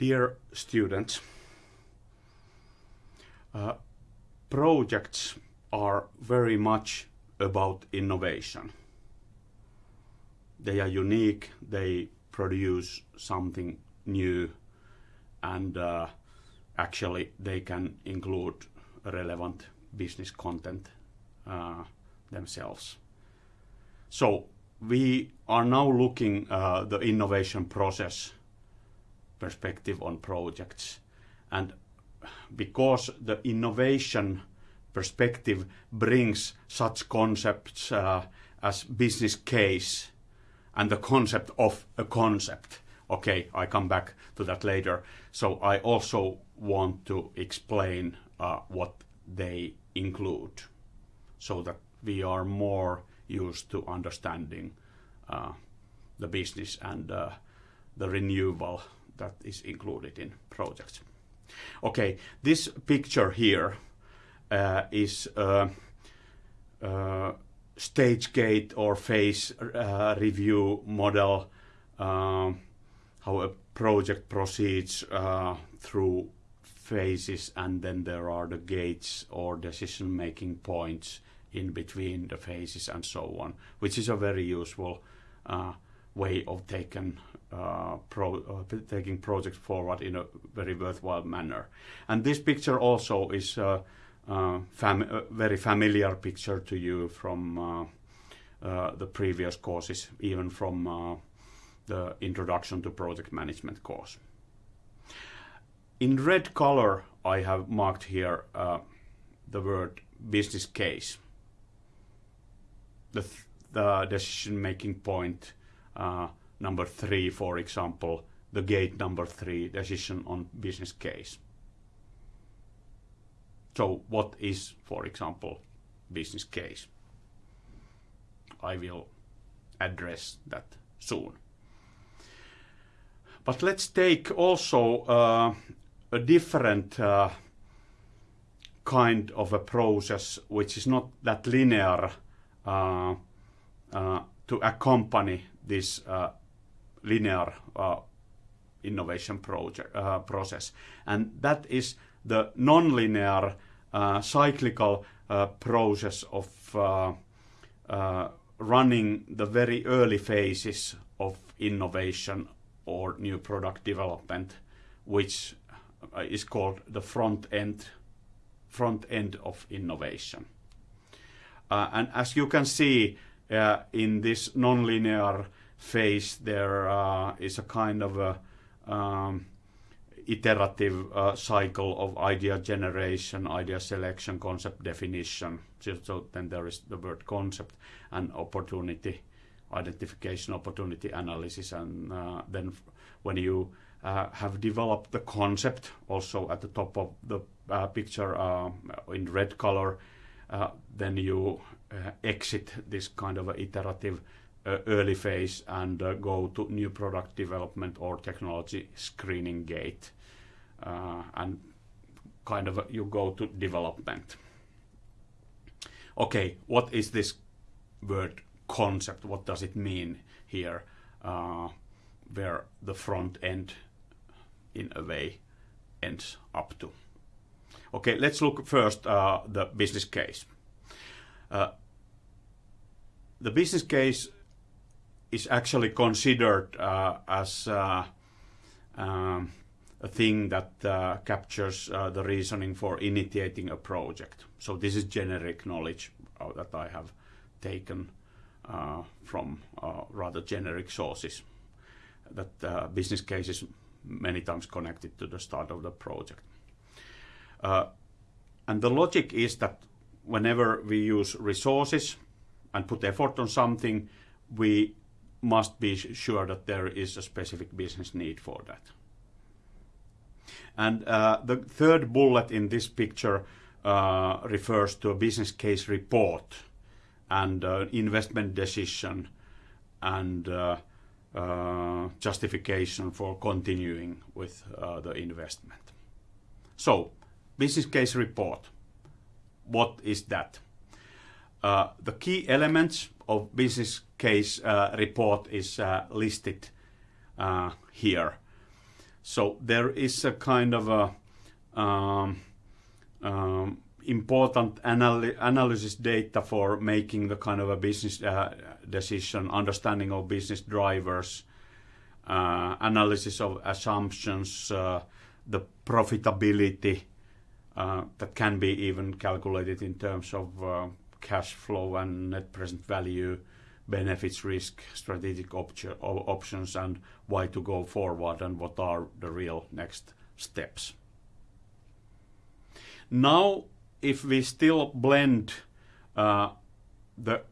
Dear students, uh, projects are very much about innovation. They are unique, they produce something new, and uh, actually they can include relevant business content uh, themselves. So we are now looking uh, the innovation process perspective on projects. And because the innovation perspective brings such concepts uh, as business case and the concept of a concept. Okay, I come back to that later. So I also want to explain uh, what they include so that we are more used to understanding uh, the business and uh, the renewal that is included in projects. Okay, this picture here uh, is a, a, stage gate or phase uh, review model, uh, how a project proceeds uh, through phases and then there are the gates or decision making points in between the phases and so on, which is a very useful uh, way of taking uh, pro, uh, taking projects forward in a very worthwhile manner. And this picture also is a, a, fam a very familiar picture to you from uh, uh, the previous courses, even from uh, the Introduction to Project Management course. In red color, I have marked here the word business case the, the decision-making point uh, number three, for example, the gate number three, decision on business case. So what is, for example, business case? I will address that soon. But let's take also uh, a different uh, kind of a process which is not that linear uh, uh, to accompany this uh, linear innovation project, process. And that is the nonlinear cyclical process of running the very early phases of innovation or new product development, which is called the front end front end of innovation. Uh, and as you can see uh, in this nonlinear phase, there uh, is a kind of a um, iterative uh, cycle of idea generation, idea selection, concept definition. So, so, then there is the word concept and opportunity identification, opportunity analysis, and uh, then when you uh, have developed the concept, also at the top of the picture in red color, uh, then you uh, exit this kind of iterative uh, early phase and go to new product development or technology screening gate. and kind of you go to development. Okay, what is this word concept? What does it mean here? Uh, where the front end, in a way, ends up to. Okay, let's look first uh, the business case. Uh, the business case is actually considered uh, as uh, um, a thing that uh, captures uh, the reasoning for initiating a project. So this is generic knowledge uh, that I have taken from rather generic sources. That business case is many times connected to the start of the project. And the logic is that whenever we use resources and put effort on something, we must be sure that there is a specific business need for that. And uh, the third bullet in this picture uh, refers to a business case report and uh, investment decision and uh, uh, justification for continuing with uh, the investment. So business case report. What is that? Uh, the key elements of business case uh, report is uh, listed uh, here. so there is a kind of a um, um, important anal- analysis data for making the kind of a business uh, decision, understanding of business drivers, uh, analysis of assumptions, the profitability uh, that can be even calculated in terms of uh, cash flow and net present value, benefits, risk, strategic options, and why to go forward and what are the real next steps. Now, if we still blend uh, the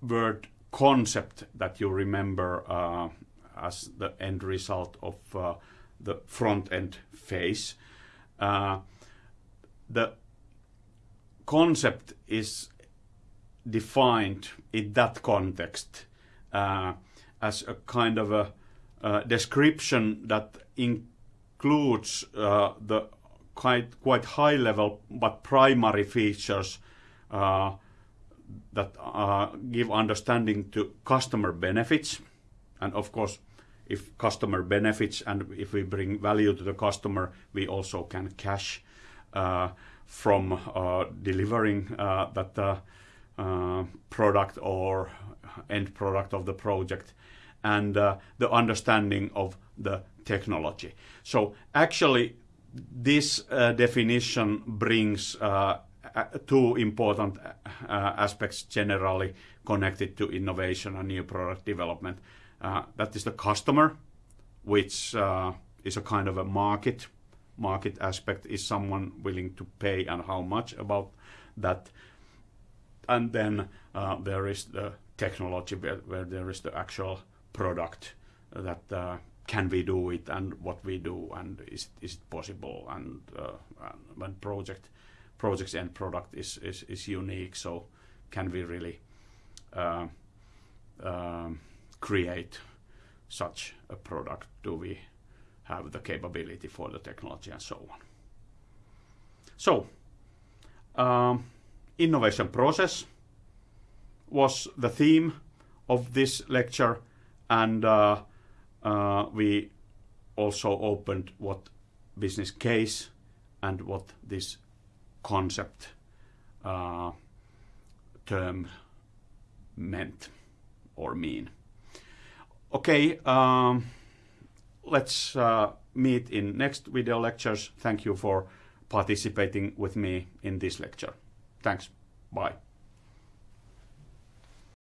word concept that you remember uh, as the end result of uh, the front end phase, uh, the concept is defined in that context uh, as a kind of a description that includes uh, the quite quite high level but primary features uh, that uh, give understanding to customer benefits. And of course if customer benefits and if we bring value to the customer we also can cash from uh, delivering uh, that uh, product or end product of the project and the understanding of the technology. So actually this uh, definition brings uh, two important uh, aspects generally connected to innovation and new product development. That is the customer, which is a kind of a market. Market aspect is someone willing to pay and how much about that. And then there is the technology where there is the actual product that can we do it and what we do and is, is it possible and, uh, and when project project's end product is, is, is unique so can we really uh, um, create such a product do we have the capability for the technology and so on so um, innovation process was the theme of this lecture and uh, uh, we also opened what business case and what this concept uh, term meant or mean. Okay, um, let's uh, meet in next video lectures. Thank you for participating with me in this lecture. Thanks. Bye.